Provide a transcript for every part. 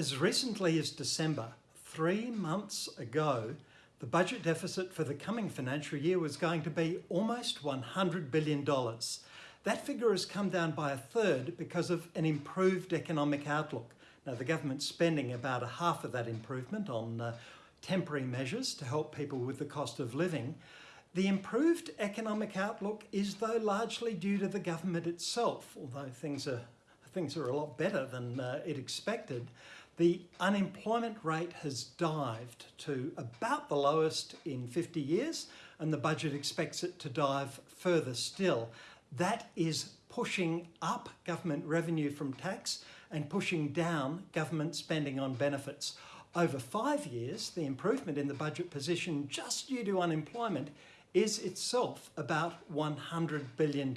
As recently as December, three months ago, the budget deficit for the coming financial year was going to be almost $100 billion. That figure has come down by a third because of an improved economic outlook. Now, the government's spending about a half of that improvement on uh, temporary measures to help people with the cost of living. The improved economic outlook is, though, largely due to the government itself, although things are, things are a lot better than uh, it expected. The unemployment rate has dived to about the lowest in 50 years, and the budget expects it to dive further still. That is pushing up government revenue from tax and pushing down government spending on benefits. Over five years, the improvement in the budget position just due to unemployment is itself about $100 billion.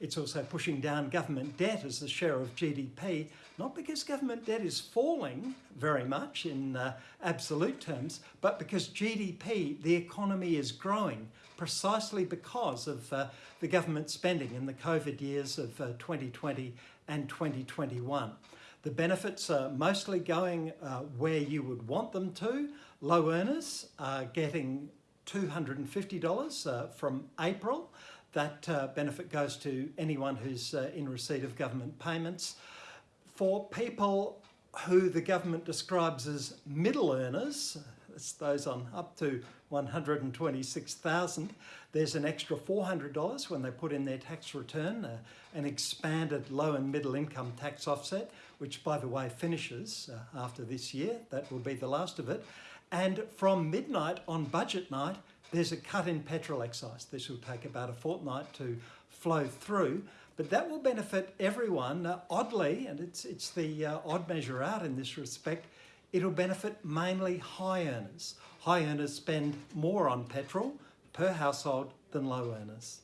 It's also pushing down government debt as the share of GDP, not because government debt is falling very much in uh, absolute terms, but because GDP, the economy is growing precisely because of uh, the government spending in the COVID years of uh, 2020 and 2021. The benefits are mostly going uh, where you would want them to. Low earners are getting $250 uh, from April. That uh, benefit goes to anyone who's uh, in receipt of government payments. For people who the government describes as middle earners, those on up to 126,000, there's an extra $400 when they put in their tax return, uh, an expanded low and middle income tax offset, which by the way finishes uh, after this year, that will be the last of it. And from midnight on budget night, there's a cut in petrol excise. This will take about a fortnight to flow through, but that will benefit everyone. Uh, oddly, and it's, it's the uh, odd measure out in this respect, it'll benefit mainly high earners. High earners spend more on petrol per household than low earners.